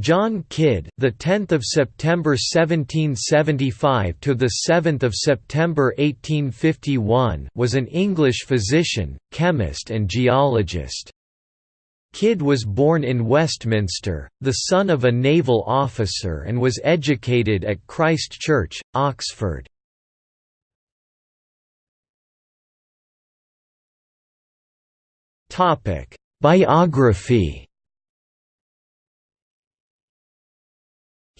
John Kidd, the 10th of September 1775 to the 7th of September 1851, was an English physician, chemist and geologist. Kidd was born in Westminster, the son of a naval officer and was educated at Christ Church, Oxford. Biography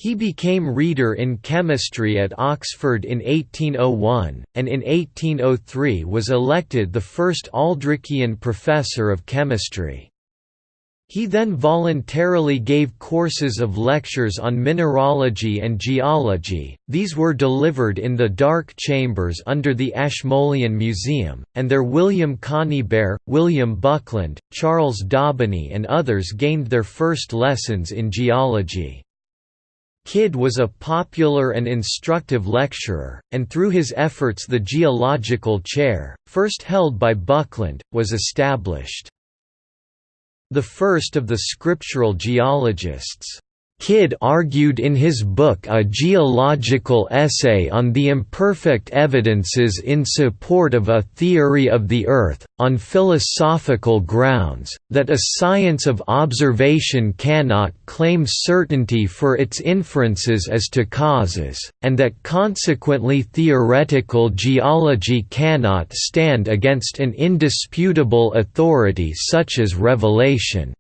He became reader in chemistry at Oxford in 1801, and in 1803 was elected the first Aldrichian professor of chemistry. He then voluntarily gave courses of lectures on mineralogy and geology, these were delivered in the Dark Chambers under the Ashmolean Museum, and there William Conybeare, William Buckland, Charles Daubeny and others gained their first lessons in geology. Kidd was a popular and instructive lecturer, and through his efforts the geological chair, first held by Buckland, was established. The first of the scriptural geologists Kidd argued in his book A Geological Essay on the Imperfect Evidences in Support of a Theory of the Earth, on philosophical grounds, that a science of observation cannot claim certainty for its inferences as to causes, and that consequently theoretical geology cannot stand against an indisputable authority such as revelation.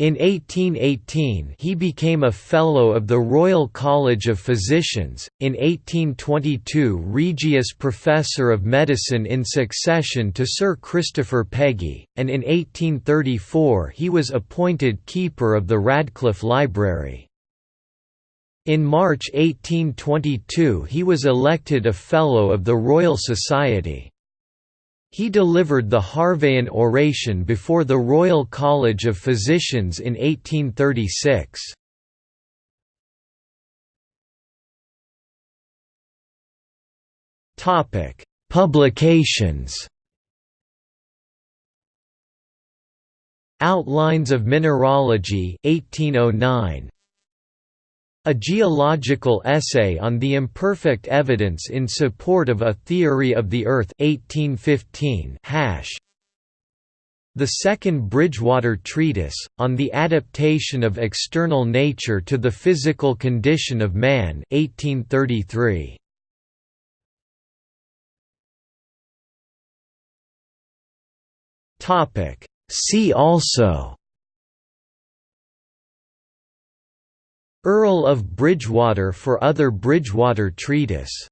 In 1818 he became a Fellow of the Royal College of Physicians, in 1822 Regius Professor of Medicine in succession to Sir Christopher Pegge, and in 1834 he was appointed Keeper of the Radcliffe Library. In March 1822 he was elected a Fellow of the Royal Society. He delivered the Harveian oration before the Royal College of Physicians in 1836. Publications Outlines of Mineralogy 1809 a Geological Essay on the Imperfect Evidence in Support of a Theory of the Earth 1815 hash. The Second Bridgewater Treatise, on the Adaptation of External Nature to the Physical Condition of Man 1833. See also Earl of Bridgewater for other Bridgewater Treatise